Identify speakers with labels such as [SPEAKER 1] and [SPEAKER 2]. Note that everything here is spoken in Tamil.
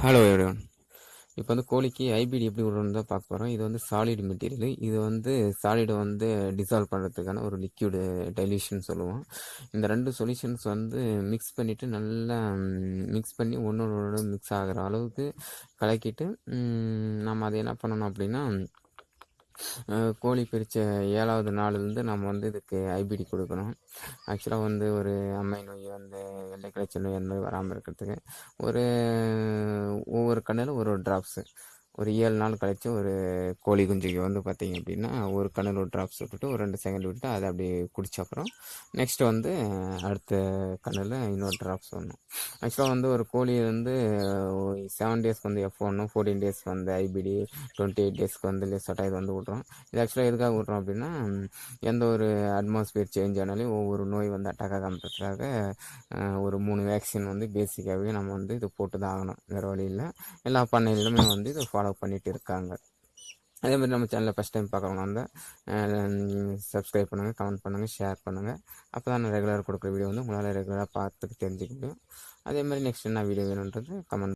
[SPEAKER 1] ஹலோ எவ்ரிவன் இப்போ வந்து கோழிக்கு ஐபிடி எப்படி விடணும்னு தான் பார்க்க போகிறோம் இது வந்து சாலிட் மெட்டீரியல் இது வந்து சாலிடை வந்து டிசால்வ் பண்ணுறதுக்கான ஒரு லிக்யூடு டைல்யூஷன் சொல்லுவோம். இந்த ரெண்டு சொல்யூஷன்ஸ் வந்து மிக்ஸ் பண்ணிவிட்டு நல்லா மிக்ஸ் பண்ணி ஒன்றோட மிக்ஸ் ஆகிற அளவுக்கு கலக்கிட்டு நம்ம அதை என்ன பண்ணணும் அப்படின்னா கோழி பிரித்த ஏழாவது நாள்லேருந்து நம்ம வந்து இதுக்கு ஐபிடி கொடுக்கணும். ஆக்சுவலாக வந்து ஒரு அம்மை நோய் வந்து வெள்ளை கிளச்சல் நோய் அந்த மாதிரி வராமல் இருக்கிறதுக்கு. ஒரு கண்ணில் ஒரு ஒரு ட்ராப்ஸு ஒரு ஏழு நாள் கழிச்சு ஒரு கோழி குஞ்சுக்கு வந்து பார்த்தீங்க அப்படின்னா ஒரு கண்ணில் ஒரு ட்ராப்ஸ் விட்டுட்டு ஒரு ரெண்டு செகண்ட் விட்டு அதை அப்படியே குடிச்ச அப்புறம் நெக்ஸ்ட்டு வந்து அடுத்த கண்ணில் இன்னொரு ட்ராப்ஸ் வரணும். ஆக்சுவலாக வந்து ஒரு கோழி வந்து செவன் டேஸ்க்கு வந்து எஃப் ஒன்று ஃபோர்டீன் டேஸ்க்கு வந்து ஐபிடி டுவெண்ட்டி எயிட் டேஸ்க்கு வந்து லெசட்டாக இது வந்து விட்றோம் இது ஆக்சுவலாக எதுக்காக விட்றோம் அப்படின்னா எந்த ஒரு அட்மாஸ்பியர் சேஞ்ச் ஆனாலும் ஒவ்வொரு நோய் வந்து அட்டாக் ஆகாமறதுக்காக ஒரு மூணு வேக்சின் வந்து பேசிக்காகவே நம்ம வந்து இது போட்டு தான் ஆகணும். வேறு வழியில் எல்லா பண்ணையிலுமே வந்து இதை ஃபாலோ பண்ணிட்டு இருக்காங்க அதே மாதிரி நம்ம சேனலில் ஃபஸ்ட் டைம் பார்க்குறவங்க வந்து சப்ஸ்கிரைப் பண்ணுங்கள் கமெண்ட் பண்ணுங்கள் ஷேர் பண்ணுங்கள் அப்போ தான் நான் ரெகுலராக கொடுக்குற வீடியோ வந்து உங்களால் ரெகுலராக பார்த்துட்டு தெரிஞ்சுக்க முடியும். அதே மாதிரி நெக்ஸ்ட் என்ன வீடியோ வேணுன்றது கமெண்ட்